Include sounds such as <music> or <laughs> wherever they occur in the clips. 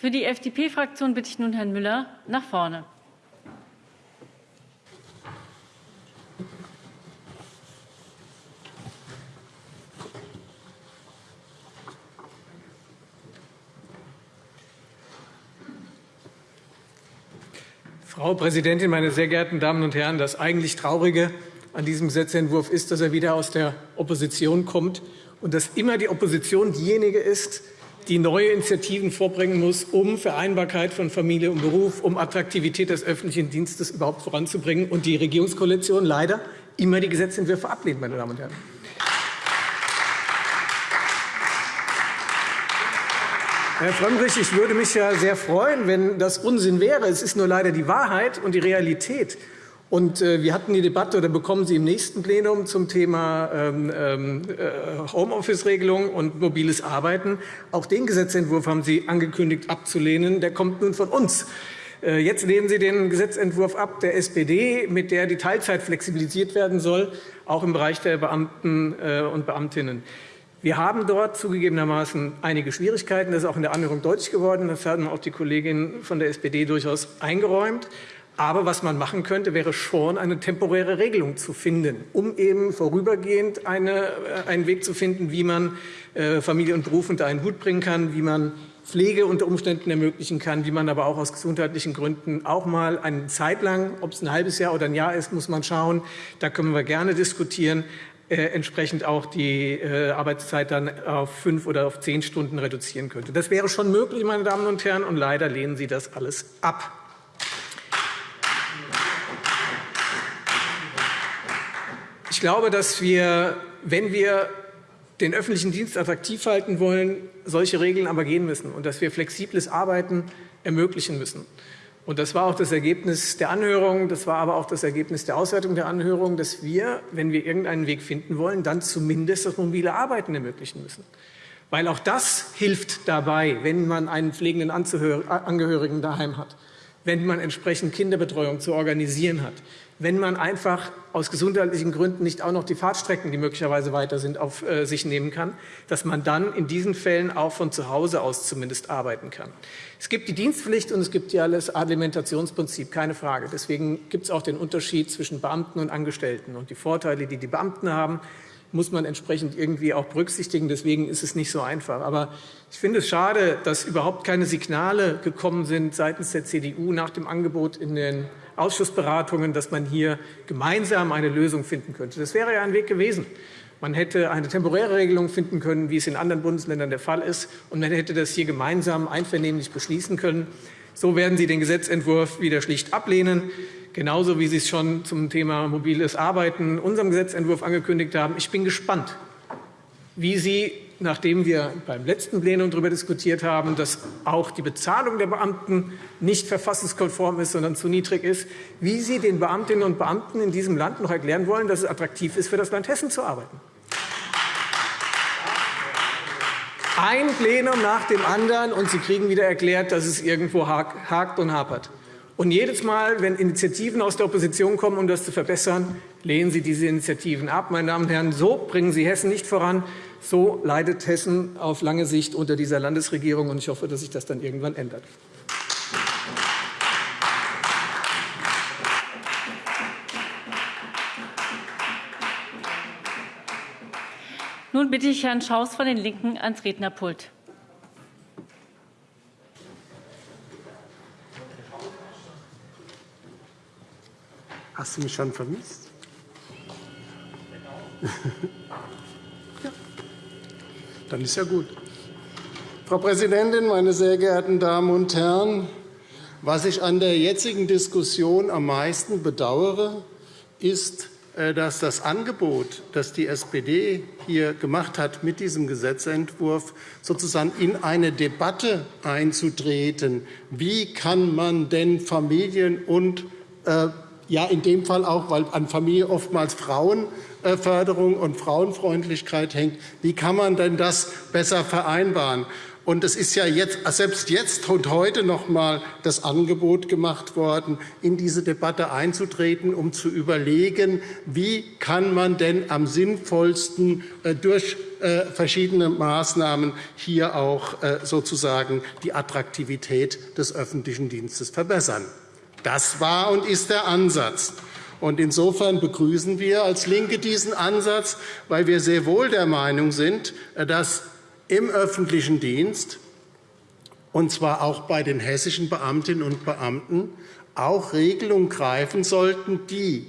Für die FDP-Fraktion bitte ich nun Herrn Müller nach vorne. Frau Präsidentin, meine sehr geehrten Damen und Herren! Das eigentlich Traurige an diesem Gesetzentwurf ist, dass er wieder aus der Opposition kommt und dass immer die Opposition diejenige ist, die neue Initiativen vorbringen muss, um Vereinbarkeit von Familie und Beruf, um Attraktivität des öffentlichen Dienstes überhaupt voranzubringen, und die Regierungskoalition leider immer die Gesetzentwürfe ablehnt. Meine Damen und Herren. Herr Frömmrich, ich würde mich ja sehr freuen, wenn das Unsinn wäre. Es ist nur leider die Wahrheit und die Realität. Und äh, wir hatten die Debatte, oder bekommen Sie im nächsten Plenum zum Thema ähm, ähm, äh, Homeoffice-Regelung und mobiles Arbeiten. Auch den Gesetzentwurf haben Sie angekündigt abzulehnen. Der kommt nun von uns. Äh, jetzt lehnen Sie den Gesetzentwurf ab der SPD, mit der die Teilzeit flexibilisiert werden soll, auch im Bereich der Beamten und Beamtinnen. Wir haben dort zugegebenermaßen einige Schwierigkeiten. Das ist auch in der Anhörung deutlich geworden. Das haben auch die Kolleginnen von der SPD durchaus eingeräumt. Aber was man machen könnte, wäre schon eine temporäre Regelung zu finden, um eben vorübergehend eine, äh, einen Weg zu finden, wie man äh, Familie und Beruf unter einen Hut bringen kann, wie man Pflege unter Umständen ermöglichen kann, wie man aber auch aus gesundheitlichen Gründen auch mal eine Zeit lang, ob es ein halbes Jahr oder ein Jahr ist, muss man schauen. Da können wir gerne diskutieren. Äh, entsprechend auch die äh, Arbeitszeit dann auf fünf oder auf zehn Stunden reduzieren könnte. Das wäre schon möglich, meine Damen und Herren, und leider lehnen Sie das alles ab. Ich glaube, dass wir, wenn wir den öffentlichen Dienst attraktiv halten wollen, solche Regeln aber gehen müssen und dass wir flexibles Arbeiten ermöglichen müssen. Und das war auch das Ergebnis der Anhörung, das war aber auch das Ergebnis der Auswertung der Anhörung, dass wir, wenn wir irgendeinen Weg finden wollen, dann zumindest das mobile Arbeiten ermöglichen müssen. Weil auch das hilft dabei, wenn man einen pflegenden Angehörigen daheim hat, wenn man entsprechend Kinderbetreuung zu organisieren hat, wenn man einfach aus gesundheitlichen Gründen nicht auch noch die Fahrtstrecken, die möglicherweise weiter sind, auf äh, sich nehmen kann, dass man dann in diesen Fällen auch von zu Hause aus zumindest arbeiten kann. Es gibt die Dienstpflicht und es gibt ja das Alimentationsprinzip, keine Frage. Deswegen gibt es auch den Unterschied zwischen Beamten und Angestellten. Und die Vorteile, die die Beamten haben, muss man entsprechend irgendwie auch berücksichtigen. Deswegen ist es nicht so einfach. Aber ich finde es schade, dass überhaupt keine Signale gekommen sind seitens der CDU nach dem Angebot in den Ausschussberatungen, dass man hier gemeinsam eine Lösung finden könnte. Das wäre ja ein Weg gewesen. Man hätte eine temporäre Regelung finden können, wie es in anderen Bundesländern der Fall ist, und man hätte das hier gemeinsam einvernehmlich beschließen können. So werden Sie den Gesetzentwurf wieder schlicht ablehnen, genauso wie Sie es schon zum Thema mobiles Arbeiten in unserem Gesetzentwurf angekündigt haben. Ich bin gespannt, wie Sie nachdem wir beim letzten Plenum darüber diskutiert haben, dass auch die Bezahlung der Beamten nicht verfassungskonform ist, sondern zu niedrig ist, wie Sie den Beamtinnen und Beamten in diesem Land noch erklären wollen, dass es attraktiv ist, für das Land Hessen zu arbeiten. Ein Plenum nach dem anderen, und Sie kriegen wieder erklärt, dass es irgendwo hakt und hapert. Und jedes Mal, wenn Initiativen aus der Opposition kommen, um das zu verbessern, lehnen Sie diese Initiativen ab. Meine Damen und Herren, so bringen Sie Hessen nicht voran. So leidet Hessen auf lange Sicht unter dieser Landesregierung. und Ich hoffe, dass sich das dann irgendwann ändert. Nun bitte ich Herrn Schaus von den LINKEN ans Rednerpult. Hast du mich schon vermisst? <laughs> Dann ist ja gut. Frau Präsidentin, meine sehr geehrten Damen und Herren! Was ich an der jetzigen Diskussion am meisten bedauere, ist, äh, dass das Angebot, das die SPD hier gemacht hat, mit diesem Gesetzentwurf sozusagen in eine Debatte einzutreten. Wie kann man denn Familien und äh, ja, in dem Fall auch, weil an Familie oftmals Frauen Frauenförderung und Frauenfreundlichkeit hängt. Wie kann man denn das besser vereinbaren? Und es ist ja jetzt, selbst jetzt und heute noch einmal das Angebot gemacht worden, in diese Debatte einzutreten, um zu überlegen, wie kann man denn am sinnvollsten äh, durch äh, verschiedene Maßnahmen hier auch äh, sozusagen die Attraktivität des öffentlichen Dienstes verbessern. Das war und ist der Ansatz. Insofern begrüßen wir als LINKE diesen Ansatz, weil wir sehr wohl der Meinung sind, dass im öffentlichen Dienst, und zwar auch bei den hessischen Beamtinnen und Beamten, auch Regelungen greifen sollten, die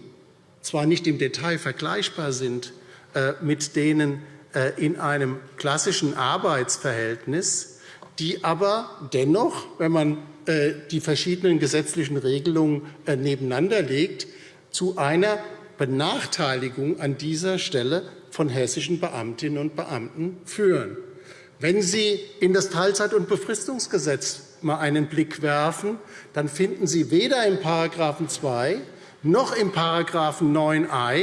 zwar nicht im Detail vergleichbar sind äh, mit denen äh, in einem klassischen Arbeitsverhältnis, die aber dennoch, wenn man äh, die verschiedenen gesetzlichen Regelungen nebeneinander legt, zu einer Benachteiligung an dieser Stelle von hessischen Beamtinnen und Beamten führen. Wenn Sie in das Teilzeit- und Befristungsgesetz mal einen Blick werfen, dann finden Sie weder im § 2 noch im § 9a,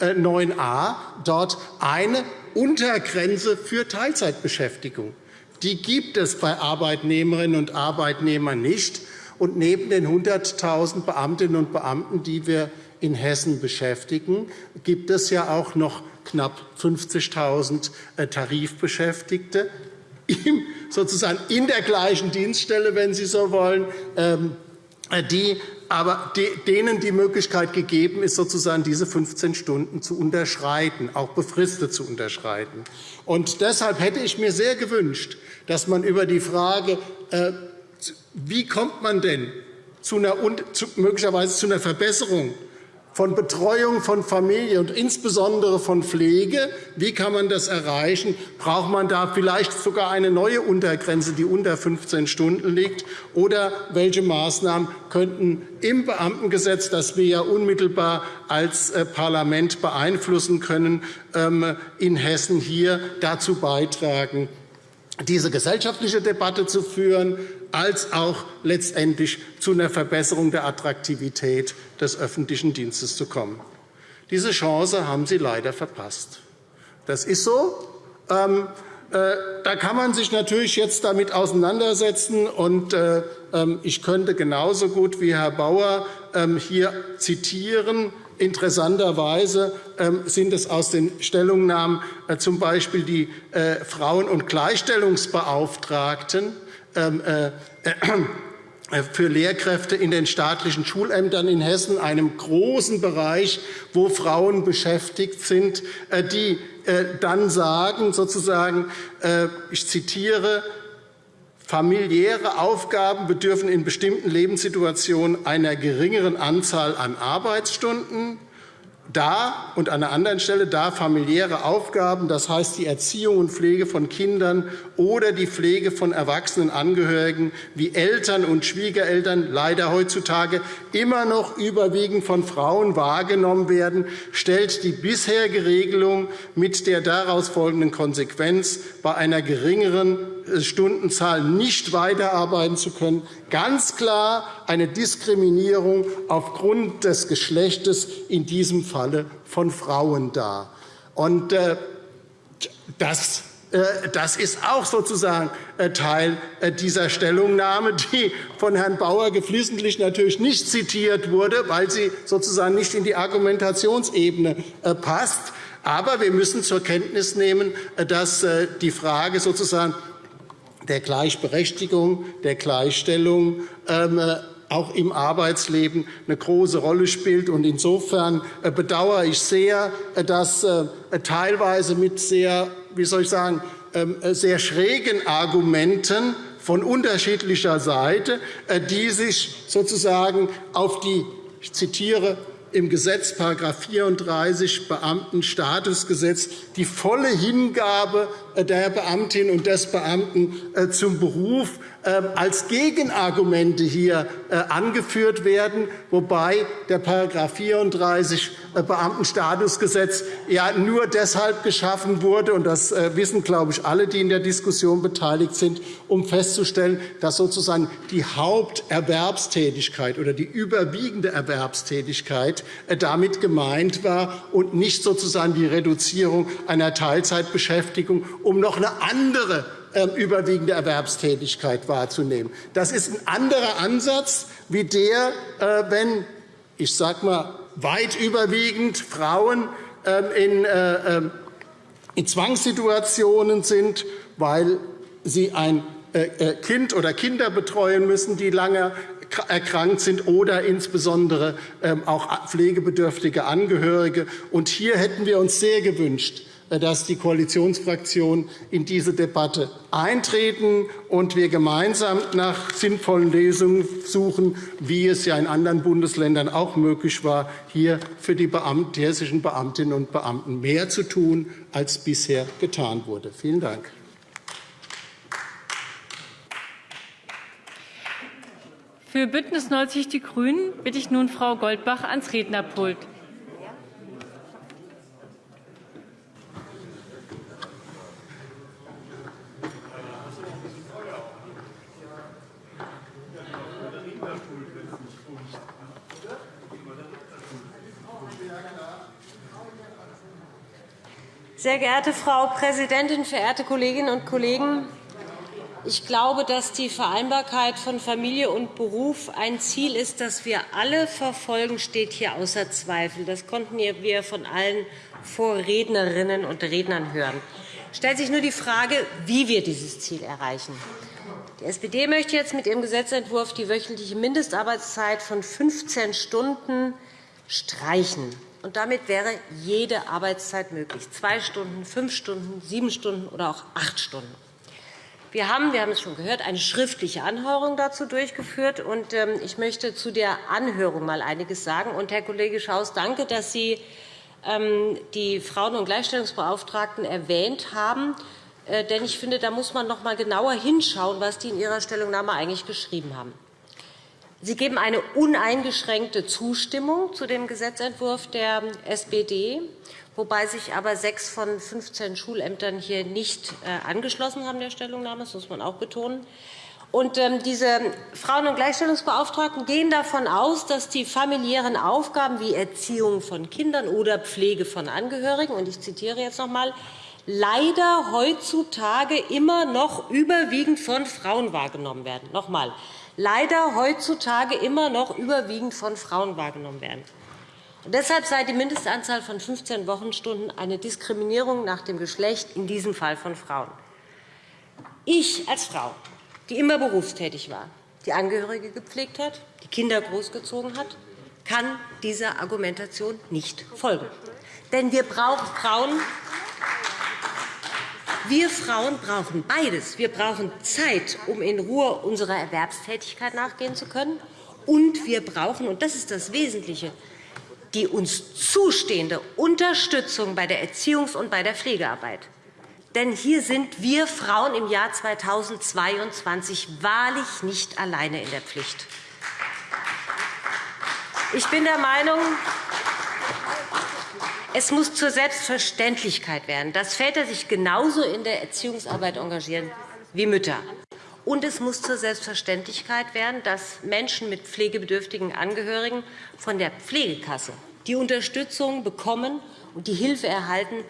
äh, 9a dort eine Untergrenze für Teilzeitbeschäftigung. Die gibt es bei Arbeitnehmerinnen und Arbeitnehmern nicht. Und neben den 100.000 Beamtinnen und Beamten, die wir in Hessen beschäftigen, gibt es ja auch noch knapp 50.000 äh, Tarifbeschäftigte, sozusagen in der gleichen Dienststelle, wenn Sie so wollen, ähm, äh, die aber denen die Möglichkeit gegeben ist, sozusagen diese 15 Stunden zu unterschreiten, auch befristet zu unterschreiten. Und deshalb hätte ich mir sehr gewünscht, dass man über die Frage, äh, wie kommt man denn zu einer, möglicherweise zu einer Verbesserung von Betreuung von Familie und insbesondere von Pflege. Wie kann man das erreichen? Braucht man da vielleicht sogar eine neue Untergrenze, die unter 15 Stunden liegt? Oder welche Maßnahmen könnten im Beamtengesetz, das wir ja unmittelbar als äh, Parlament beeinflussen können, ähm, in Hessen hier dazu beitragen, diese gesellschaftliche Debatte zu führen, als auch letztendlich zu einer Verbesserung der Attraktivität des öffentlichen Dienstes zu kommen. Diese Chance haben Sie leider verpasst. Das ist so. Ähm, äh, da kann man sich natürlich jetzt damit auseinandersetzen. Und, äh, ähm, ich könnte genauso gut wie Herr Bauer ähm, hier zitieren. Interessanterweise ähm, sind es aus den Stellungnahmen äh, z. B. die äh, Frauen- und Gleichstellungsbeauftragten, ähm, äh, für Lehrkräfte in den staatlichen Schulämtern in Hessen, einem großen Bereich, wo Frauen beschäftigt sind, die dann sagen, sozusagen, ich zitiere, Familiäre Aufgaben bedürfen in bestimmten Lebenssituationen einer geringeren Anzahl an Arbeitsstunden. Da und an einer anderen Stelle da familiäre Aufgaben, das heißt die Erziehung und Pflege von Kindern oder die Pflege von erwachsenen Angehörigen wie Eltern und Schwiegereltern leider heutzutage immer noch überwiegend von Frauen wahrgenommen werden, stellt die bisherige Regelung mit der daraus folgenden Konsequenz, bei einer geringeren Stundenzahl nicht weiterarbeiten zu können, ganz klar eine Diskriminierung aufgrund des Geschlechtes, in diesem Falle von Frauen, dar. Und, äh, das äh, das ist auch sozusagen äh, Teil dieser Stellungnahme, die von Herrn Bauer geflissentlich natürlich nicht zitiert wurde, weil sie sozusagen nicht in die Argumentationsebene passt. Aber wir müssen zur Kenntnis nehmen, dass die Frage sozusagen der Gleichberechtigung, der Gleichstellung ähm, äh, auch im Arbeitsleben eine große Rolle spielt. Insofern äh, bedauere ich sehr, äh, dass teilweise mit sehr, wie soll ich sagen, ähm, sehr schrägen Argumenten von unterschiedlicher Seite, die sich sozusagen auf die ich zitiere im Gesetz § 34 Beamtenstatusgesetz die volle Hingabe der Beamtin und des Beamten äh, zum Beruf ähm, als Gegenargumente hier äh, angeführt werden, wobei der § 34 äh, Beamtenstatusgesetz ja nur deshalb geschaffen wurde, und das wissen, glaube ich, alle, die in der Diskussion beteiligt sind, um festzustellen, dass sozusagen die Haupterwerbstätigkeit oder die überwiegende Erwerbstätigkeit damit gemeint war und nicht sozusagen die Reduzierung einer Teilzeitbeschäftigung um noch eine andere ähm, überwiegende Erwerbstätigkeit wahrzunehmen. Das ist ein anderer Ansatz wie der, äh, wenn ich sage mal, weit überwiegend Frauen ähm, in, äh, ähm, in Zwangssituationen sind, weil sie ein Kind oder Kinder betreuen müssen, die lange erkrankt sind oder insbesondere auch pflegebedürftige Angehörige. Und hier hätten wir uns sehr gewünscht, dass die Koalitionsfraktionen in diese Debatte eintreten und wir gemeinsam nach sinnvollen Lösungen suchen, wie es ja in anderen Bundesländern auch möglich war, hier für die hessischen Beamtinnen und Beamten mehr zu tun, als bisher getan wurde. Vielen Dank. Für BÜNDNIS 90 die GRÜNEN bitte ich nun Frau Goldbach ans Rednerpult. Sehr geehrte Frau Präsidentin, verehrte Kolleginnen und Kollegen! Ich glaube, dass die Vereinbarkeit von Familie und Beruf ein Ziel ist, das wir alle verfolgen, steht hier außer Zweifel. Das konnten wir von allen Vorrednerinnen und Rednern hören. Es stellt sich nur die Frage, wie wir dieses Ziel erreichen. Die SPD möchte jetzt mit ihrem Gesetzentwurf die wöchentliche Mindestarbeitszeit von 15 Stunden streichen. Und damit wäre jede Arbeitszeit möglich, zwei Stunden, fünf Stunden, sieben Stunden oder auch acht Stunden. Wir haben, wir haben es schon gehört, eine schriftliche Anhörung dazu durchgeführt. Und ähm, ich möchte zu der Anhörung mal einiges sagen. Und, Herr Kollege Schaus, danke, dass Sie ähm, die Frauen- und Gleichstellungsbeauftragten erwähnt haben. Äh, denn ich finde, da muss man noch einmal genauer hinschauen, was die in ihrer Stellungnahme eigentlich geschrieben haben. Sie geben eine uneingeschränkte Zustimmung zu dem Gesetzentwurf der SPD, wobei sich aber sechs von 15 Schulämtern hier nicht äh, angeschlossen haben der Stellungnahme. Das muss man auch betonen. Und ähm, diese Frauen- und Gleichstellungsbeauftragten gehen davon aus, dass die familiären Aufgaben wie Erziehung von Kindern oder Pflege von Angehörigen, und ich zitiere jetzt noch einmal, leider heutzutage immer noch überwiegend von Frauen wahrgenommen werden. Noch einmal leider heutzutage immer noch überwiegend von Frauen wahrgenommen werden. Und deshalb sei die Mindestanzahl von 15 Wochenstunden eine Diskriminierung nach dem Geschlecht, in diesem Fall von Frauen. Ich als Frau, die immer berufstätig war, die Angehörige gepflegt hat, die Kinder großgezogen hat, kann dieser Argumentation nicht folgen. Denn wir brauchen Frauen, wir Frauen brauchen beides. Wir brauchen Zeit, um in Ruhe unserer Erwerbstätigkeit nachgehen zu können. Und wir brauchen, und das ist das Wesentliche, die uns zustehende Unterstützung bei der Erziehungs- und bei der Pflegearbeit. Denn hier sind wir Frauen im Jahr 2022 wahrlich nicht alleine in der Pflicht. Ich bin der Meinung, es muss zur Selbstverständlichkeit werden, dass Väter sich genauso in der Erziehungsarbeit engagieren wie Mütter. Und es muss zur Selbstverständlichkeit werden, dass Menschen mit pflegebedürftigen Angehörigen von der Pflegekasse die Unterstützung bekommen und die Hilfe erhalten,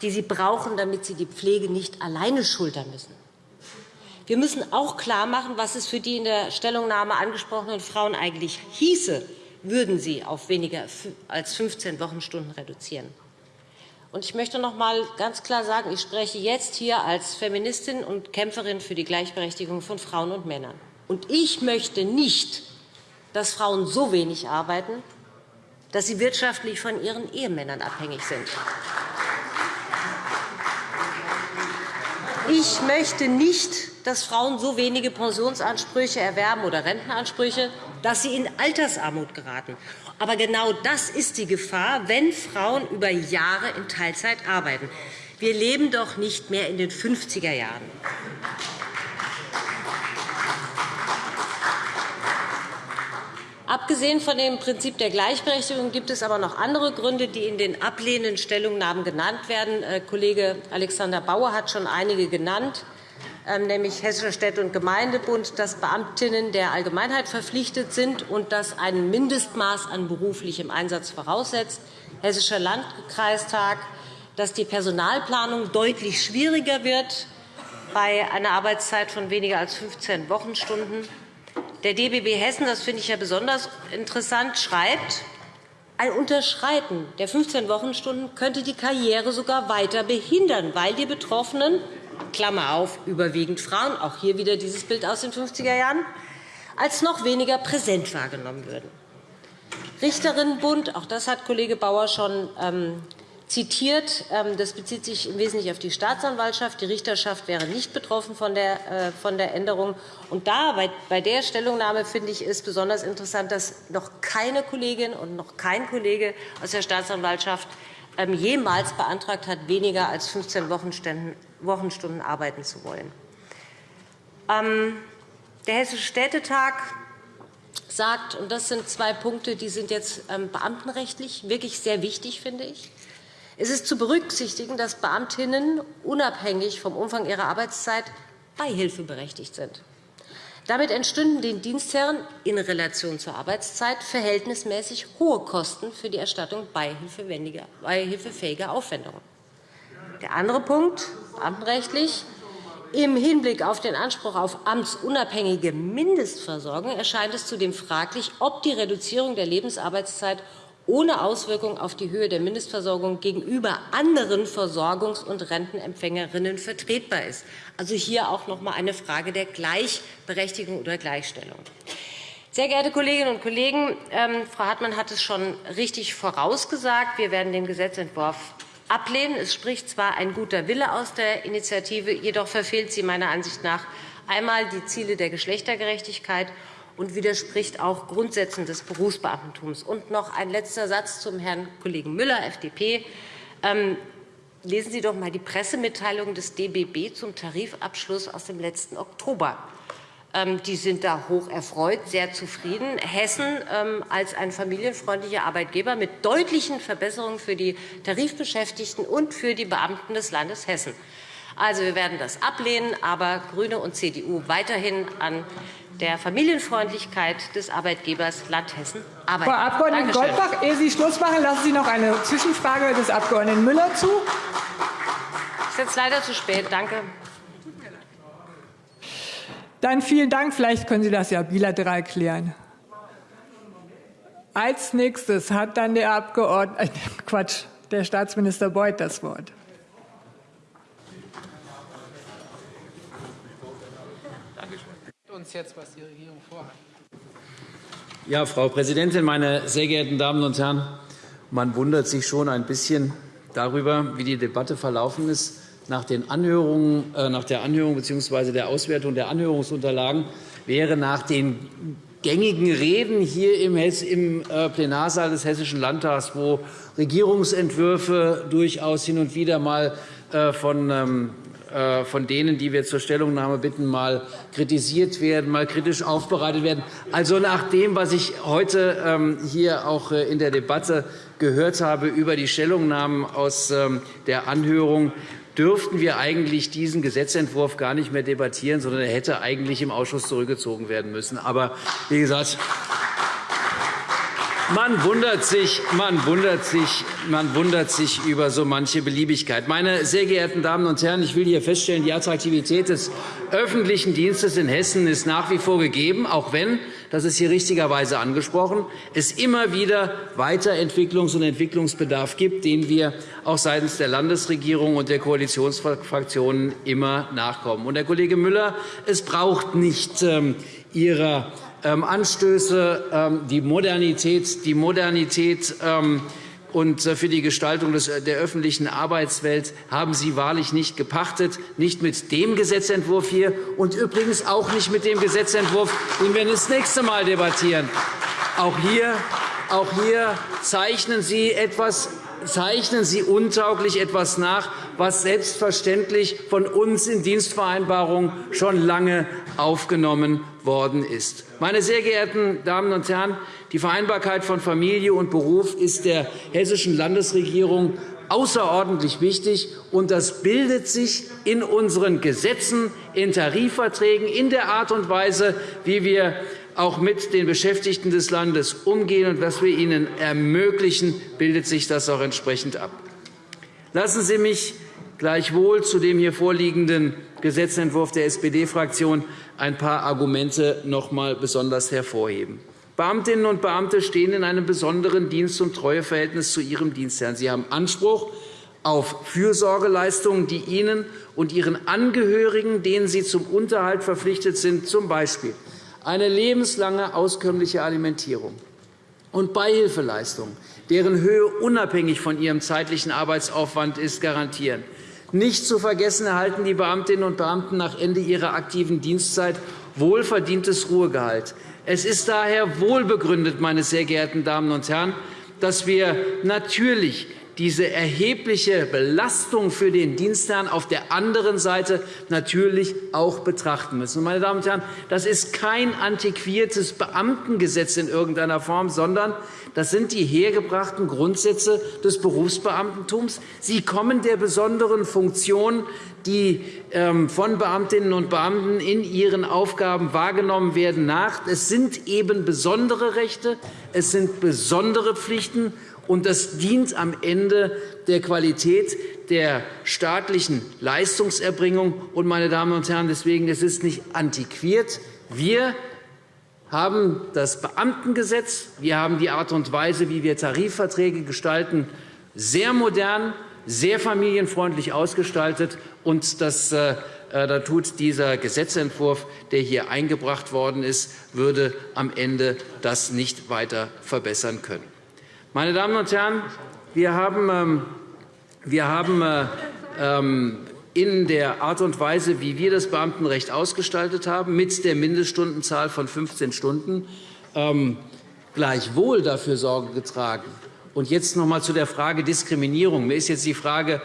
die sie brauchen, damit sie die Pflege nicht alleine schultern müssen. Wir müssen auch klarmachen, was es für die in der Stellungnahme angesprochenen Frauen eigentlich hieße, würden sie auf weniger als 15 Wochenstunden reduzieren. Ich möchte noch einmal ganz klar sagen, ich spreche jetzt hier als Feministin und Kämpferin für die Gleichberechtigung von Frauen und Männern. Und ich möchte nicht, dass Frauen so wenig arbeiten, dass sie wirtschaftlich von ihren Ehemännern abhängig sind. Ich möchte nicht, dass Frauen so wenige Pensionsansprüche erwerben oder Rentenansprüche, dass sie in Altersarmut geraten. Aber genau das ist die Gefahr, wenn Frauen über Jahre in Teilzeit arbeiten. Wir leben doch nicht mehr in den 50er Jahren. Abgesehen von dem Prinzip der Gleichberechtigung gibt es aber noch andere Gründe, die in den ablehnenden Stellungnahmen genannt werden. Äh, Kollege Alexander Bauer hat schon einige genannt. Ähm, nämlich Hessischer Städte- und Gemeindebund, dass Beamtinnen der Allgemeinheit verpflichtet sind und das ein Mindestmaß an beruflichem Einsatz voraussetzt, Hessischer Landkreistag, dass die Personalplanung deutlich schwieriger wird, bei einer Arbeitszeit von weniger als 15 Wochenstunden. Der DBB Hessen, das finde ich ja besonders interessant, schreibt, ein Unterschreiten der 15 Wochenstunden könnte die Karriere sogar weiter behindern, weil die Betroffenen Klammer auf, überwiegend Frauen, auch hier wieder dieses Bild aus den 50er Jahren, als noch weniger präsent wahrgenommen würden. Richterinnenbund, auch das hat Kollege Bauer schon ähm, zitiert. Ähm, das bezieht sich im Wesentlichen auf die Staatsanwaltschaft. Die Richterschaft wäre nicht betroffen von der, äh, Änderung. Und da, bei der Stellungnahme finde ich es besonders interessant, dass noch keine Kollegin und noch kein Kollege aus der Staatsanwaltschaft ähm, jemals beantragt hat, weniger als 15 Wochenstunden arbeiten zu wollen. Ähm, der Hessische Städtetag sagt, und das sind zwei Punkte, die sind jetzt beamtenrechtlich wirklich sehr wichtig, finde ich. Es ist zu berücksichtigen, dass Beamtinnen unabhängig vom Umfang ihrer Arbeitszeit beihilfeberechtigt sind. Damit entstünden den Dienstherren in Relation zur Arbeitszeit verhältnismäßig hohe Kosten für die Erstattung beihilfefähiger Aufwendungen. Der andere Punkt, beamtenrechtlich, im Hinblick auf den Anspruch auf amtsunabhängige Mindestversorgung erscheint es zudem fraglich, ob die Reduzierung der Lebensarbeitszeit ohne Auswirkung auf die Höhe der Mindestversorgung gegenüber anderen Versorgungs- und Rentenempfängerinnen vertretbar ist. Also hier auch noch einmal eine Frage der Gleichberechtigung oder Gleichstellung. Sehr geehrte Kolleginnen und Kollegen, ähm, Frau Hartmann hat es schon richtig vorausgesagt. Wir werden den Gesetzentwurf ablehnen. Es spricht zwar ein guter Wille aus der Initiative, jedoch verfehlt sie meiner Ansicht nach einmal die Ziele der Geschlechtergerechtigkeit und widerspricht auch Grundsätzen des Berufsbeamtentums. Und noch ein letzter Satz zum Herrn Kollegen Müller, FDP. Ähm, lesen Sie doch einmal die Pressemitteilung des DBB zum Tarifabschluss aus dem letzten Oktober. Ähm, die sind da hoch erfreut, sehr zufrieden. Hessen ähm, als ein familienfreundlicher Arbeitgeber mit deutlichen Verbesserungen für die Tarifbeschäftigten und für die Beamten des Landes Hessen. Also, wir werden das ablehnen, aber GRÜNE und CDU weiterhin an der Familienfreundlichkeit des Arbeitgebers Land Hessen arbeiten. Frau Abg. Goldbach, ehe Sie Schluss machen, lassen Sie noch eine Zwischenfrage des Abg. Müller zu. Das ist jetzt leider zu spät. Danke. Dann vielen Dank. Vielleicht können Sie das ja bilateral klären. Als nächstes hat dann der Abgeordnete, äh, <laughs> Quatsch, der Staatsminister Beuth das Wort. uns jetzt, was die Regierung vorhat. Ja, Frau Präsidentin, meine sehr geehrten Damen und Herren! Man wundert sich schon ein bisschen darüber, wie die Debatte verlaufen ist. Nach, den Anhörungen, äh, nach der Anhörung bzw. der Auswertung der Anhörungsunterlagen wäre nach den gängigen Reden hier im äh, Plenarsaal des Hessischen Landtags, wo Regierungsentwürfe durchaus hin und wieder mal äh, von ähm, äh, von denen, die wir zur Stellungnahme bitten, mal kritisiert werden, mal kritisch aufbereitet werden. Also nach dem, was ich heute ähm, hier auch in der Debatte gehört habe über die Stellungnahmen aus ähm, der Anhörung, dürften wir eigentlich diesen Gesetzentwurf gar nicht mehr debattieren, sondern er hätte eigentlich im Ausschuss zurückgezogen werden müssen. Aber wie gesagt, man wundert, sich, man, wundert sich, man wundert sich über so manche Beliebigkeit. Meine sehr geehrten Damen und Herren, ich will hier feststellen, die Attraktivität des öffentlichen Dienstes in Hessen ist nach wie vor gegeben, auch wenn das ist hier richtigerweise angesprochen, es immer wieder Weiterentwicklungs- und Entwicklungsbedarf gibt, den wir auch seitens der Landesregierung und der Koalitionsfraktionen immer nachkommen. Und, Herr Kollege Müller, es braucht nicht ähm, Ihrer ähm, Anstöße, ähm, die Modernität, die Modernität und äh, für die Gestaltung äh, der öffentlichen Arbeitswelt haben Sie wahrlich nicht gepachtet, nicht mit dem Gesetzentwurf hier und übrigens auch nicht mit dem Gesetzentwurf, den wir das nächste Mal debattieren. Auch hier, auch hier zeichnen Sie etwas zeichnen Sie untauglich etwas nach, was selbstverständlich von uns in Dienstvereinbarungen schon lange aufgenommen worden ist. Meine sehr geehrten Damen und Herren, die Vereinbarkeit von Familie und Beruf ist der hessischen Landesregierung außerordentlich wichtig, und das bildet sich in unseren Gesetzen, in Tarifverträgen, in der Art und Weise, wie wir auch mit den Beschäftigten des Landes umgehen und was wir ihnen ermöglichen, bildet sich das auch entsprechend ab. Lassen Sie mich gleichwohl zu dem hier vorliegenden Gesetzentwurf der SPD-Fraktion ein paar Argumente noch einmal besonders hervorheben. Beamtinnen und Beamte stehen in einem besonderen Dienst- und Treueverhältnis zu ihrem Dienstherrn. Sie haben Anspruch auf Fürsorgeleistungen, die ihnen und ihren Angehörigen, denen sie zum Unterhalt verpflichtet sind, z. B. eine lebenslange auskömmliche Alimentierung und Beihilfeleistungen, deren Höhe unabhängig von ihrem zeitlichen Arbeitsaufwand ist, garantieren. Nicht zu vergessen erhalten die Beamtinnen und Beamten nach Ende ihrer aktiven Dienstzeit wohlverdientes Ruhegehalt. Es ist daher wohlbegründet, meine sehr geehrten Damen und Herren, dass wir natürlich diese erhebliche Belastung für den Dienstherrn auf der anderen Seite natürlich auch betrachten müssen. Meine Damen und Herren, das ist kein antiquiertes Beamtengesetz in irgendeiner Form, sondern das sind die hergebrachten Grundsätze des Berufsbeamtentums. Sie kommen der besonderen Funktion, die ähm, von Beamtinnen und Beamten in ihren Aufgaben wahrgenommen werden, nach. Es sind eben besondere Rechte, es sind besondere Pflichten, und das dient am Ende der Qualität der staatlichen Leistungserbringung. Und, meine Damen und Herren, deswegen es ist nicht antiquiert. Wir haben das Beamtengesetz, wir haben die Art und Weise, wie wir Tarifverträge gestalten, sehr modern, sehr familienfreundlich ausgestaltet. Und das, äh, äh da tut dieser Gesetzentwurf, der hier eingebracht worden ist, würde am Ende das nicht weiter verbessern können. Meine Damen und Herren, wir haben, ähm, wir haben äh, ähm, in der Art und Weise, wie wir das Beamtenrecht ausgestaltet haben, mit der Mindeststundenzahl von 15 Stunden, ähm, gleichwohl dafür Sorge getragen. Und jetzt noch einmal zu der Frage Diskriminierung. Mir ist jetzt die Frage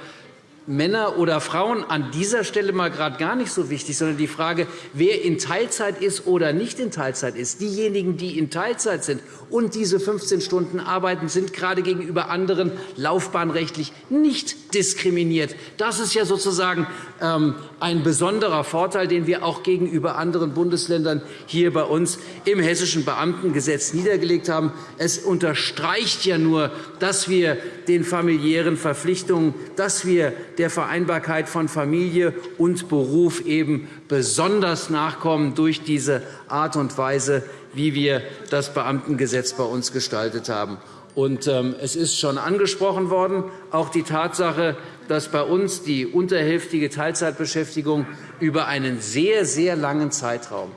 Männer oder Frauen an dieser Stelle mal gerade gar nicht so wichtig, sondern die Frage, wer in Teilzeit ist oder nicht in Teilzeit ist. Diejenigen, die in Teilzeit sind und diese 15 Stunden arbeiten, sind gerade gegenüber anderen laufbahnrechtlich nicht diskriminiert. Das ist ja sozusagen ähm, ein besonderer Vorteil, den wir auch gegenüber anderen Bundesländern hier bei uns im Hessischen Beamtengesetz niedergelegt haben. Es unterstreicht ja nur, dass wir den familiären Verpflichtungen, dass wir der Vereinbarkeit von Familie und Beruf eben besonders nachkommen durch diese Art und Weise, wie wir das Beamtengesetz bei uns gestaltet haben. Und, ähm, es ist schon angesprochen worden, auch die Tatsache, dass bei uns die unterhälftige Teilzeitbeschäftigung über einen sehr, sehr langen Zeitraum,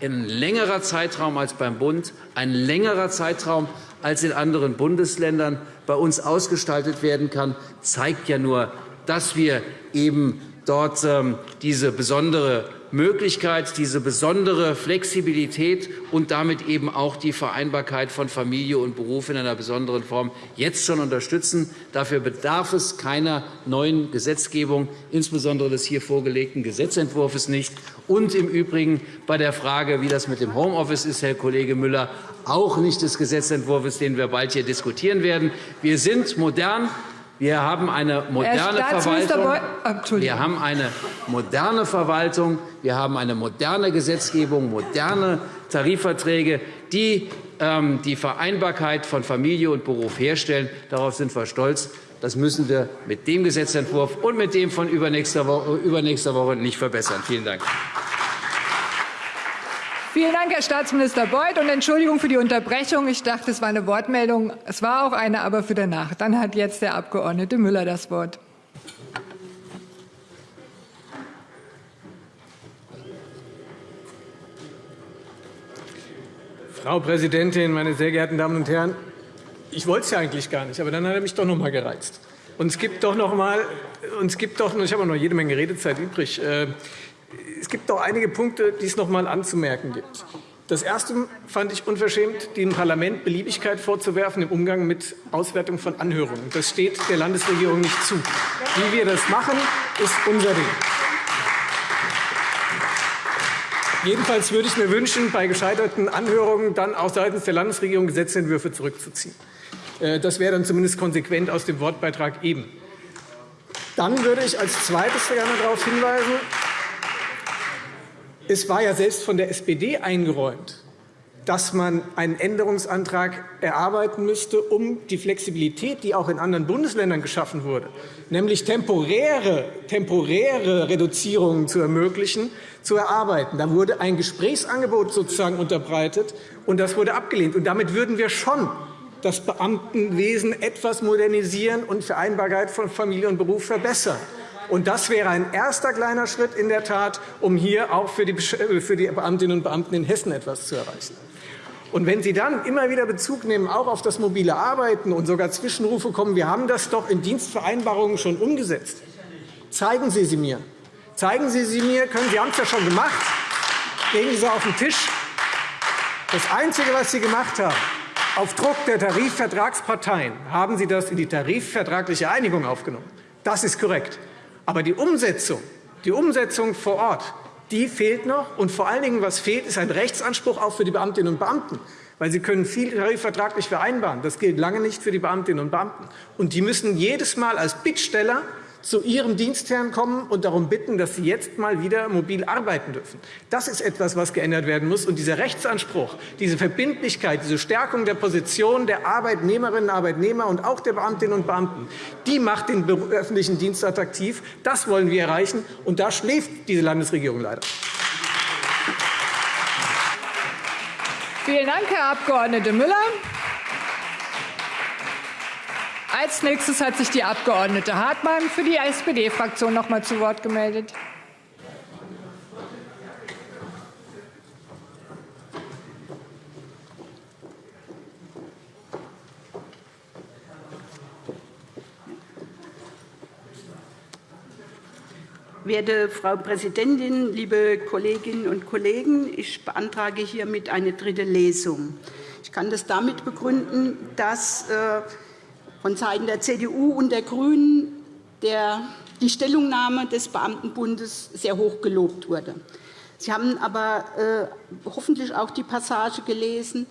ein längerer Zeitraum als beim Bund, ein längerer Zeitraum als in anderen Bundesländern bei uns ausgestaltet werden kann, zeigt ja nur, dass wir eben dort ähm, diese besondere Möglichkeit, diese besondere Flexibilität und damit eben auch die Vereinbarkeit von Familie und Beruf in einer besonderen Form jetzt schon unterstützen. Dafür bedarf es keiner neuen Gesetzgebung, insbesondere des hier vorgelegten Gesetzentwurfs nicht. Und im Übrigen bei der Frage, wie das mit dem Homeoffice ist, Herr Kollege Müller, auch nicht des Gesetzentwurfs, den wir bald hier diskutieren werden. Wir sind modern. Wir haben eine moderne Verwaltung. Wir haben eine moderne Verwaltung. Wir haben eine moderne Gesetzgebung, moderne Tarifverträge, die ähm, die Vereinbarkeit von Familie und Beruf herstellen. Darauf sind wir stolz. Das müssen wir mit dem Gesetzentwurf und mit dem von übernächster Woche nicht verbessern. Vielen Dank. Vielen Dank, Herr Staatsminister Beuth. Und Entschuldigung für die Unterbrechung. Ich dachte, es war eine Wortmeldung. Es war auch eine, aber für danach. Dann hat jetzt der Abg. Müller das Wort. Frau Präsidentin, meine sehr geehrten Damen und Herren! Ich wollte es ja eigentlich gar nicht, aber dann hat er mich doch noch einmal gereizt. Und es gibt doch noch mal, und es gibt doch, ich habe noch jede Menge Redezeit übrig. Es gibt doch einige Punkte, die es noch einmal anzumerken gibt. Das Erste fand ich unverschämt, dem Parlament Beliebigkeit vorzuwerfen im Umgang mit Auswertung von Anhörungen. Das steht der Landesregierung nicht zu. Wie wir das machen, ist unser Ding. Jedenfalls würde ich mir wünschen, bei gescheiterten Anhörungen dann auch seitens der Landesregierung Gesetzentwürfe zurückzuziehen. Äh, das wäre dann zumindest konsequent aus dem Wortbeitrag eben. Dann würde ich als Zweites gerne darauf hinweisen, es war ja selbst von der SPD eingeräumt, dass man einen Änderungsantrag erarbeiten müsste, um die Flexibilität, die auch in anderen Bundesländern geschaffen wurde, nämlich temporäre, temporäre Reduzierungen zu ermöglichen, zu erarbeiten. Da wurde ein Gesprächsangebot sozusagen unterbreitet, und das wurde abgelehnt. Und damit würden wir schon das Beamtenwesen etwas modernisieren und Vereinbarkeit von Familie und Beruf verbessern. Und das wäre ein erster kleiner Schritt in der Tat, um hier auch für die Beamtinnen und Beamten in Hessen etwas zu erreichen. Und wenn Sie dann immer wieder Bezug nehmen, auch auf das mobile Arbeiten und sogar Zwischenrufe kommen, wir haben das doch in Dienstvereinbarungen schon umgesetzt. Zeigen Sie sie mir. Zeigen Sie sie mir. Können Sie haben es ja schon gemacht. Legen Sie sie auf den Tisch. Das Einzige, was Sie gemacht haben, auf Druck der Tarifvertragsparteien haben Sie das in die tarifvertragliche Einigung aufgenommen. Das ist korrekt. Aber die Umsetzung, die Umsetzung vor Ort, die fehlt noch. Und vor allen Dingen, was fehlt, ist ein Rechtsanspruch auch für die Beamtinnen und Beamten. Weil sie können viel tarifvertraglich vereinbaren. Das gilt lange nicht für die Beamtinnen und Beamten. Und die müssen jedes Mal als Bittsteller zu ihrem Dienstherrn kommen und darum bitten, dass sie jetzt mal wieder mobil arbeiten dürfen. Das ist etwas, was geändert werden muss. Und dieser Rechtsanspruch, diese Verbindlichkeit, diese Stärkung der Position der Arbeitnehmerinnen und Arbeitnehmer und auch der Beamtinnen und Beamten, die macht den öffentlichen Dienst attraktiv. Das wollen wir erreichen. Und da schläft diese Landesregierung leider. Vielen Dank, Herr Abg. Müller. Als nächstes hat sich die Abg. Hartmann für die SPD-Fraktion noch einmal zu Wort gemeldet. Werte Frau Präsidentin, liebe Kolleginnen und Kollegen! Ich beantrage hiermit eine dritte Lesung. Ich kann das damit begründen, dass äh, von Seiten der CDU und der GRÜNEN der, die Stellungnahme des Beamtenbundes sehr hoch gelobt wurde. Sie haben aber äh, hoffentlich auch die Passage gelesen,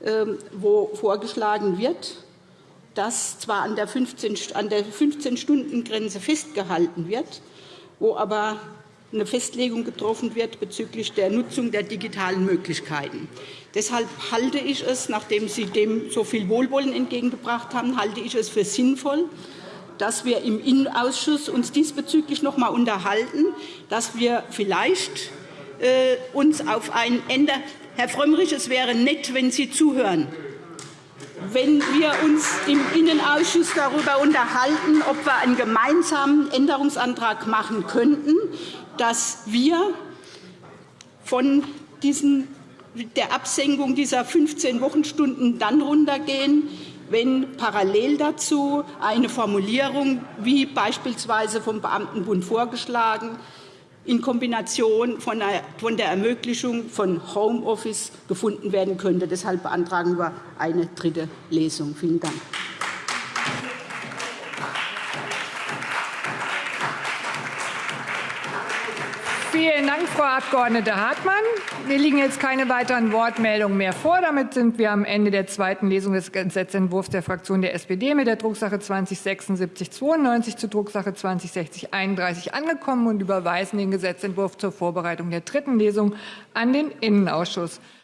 äh, wo vorgeschlagen wird, dass zwar an der 15-Stunden-Grenze festgehalten wird, wo aber eine Festlegung getroffen wird bezüglich der Nutzung der digitalen Möglichkeiten. Deshalb halte ich es, nachdem Sie dem so viel Wohlwollen entgegengebracht haben, halte ich es für sinnvoll, dass wir im Innenausschuss uns diesbezüglich noch einmal unterhalten, dass wir vielleicht äh, uns auf ein Ende Herr Frömmrich, es wäre nett, wenn Sie zuhören wenn wir uns im Innenausschuss darüber unterhalten, ob wir einen gemeinsamen Änderungsantrag machen könnten, dass wir von diesen, der Absenkung dieser 15 Wochenstunden dann runtergehen, wenn parallel dazu eine Formulierung, wie beispielsweise vom Beamtenbund vorgeschlagen, in Kombination von der Ermöglichung von Homeoffice gefunden werden könnte. Deshalb beantragen wir eine dritte Lesung. Vielen Dank. Vielen Dank, Frau Abg. Hartmann. Mir liegen jetzt keine weiteren Wortmeldungen mehr vor. Damit sind wir am Ende der zweiten Lesung des Gesetzentwurfs der Fraktion der SPD mit der Drucksache 207692 zur Drucksache 206031 angekommen und überweisen den Gesetzentwurf zur Vorbereitung der dritten Lesung an den Innenausschuss.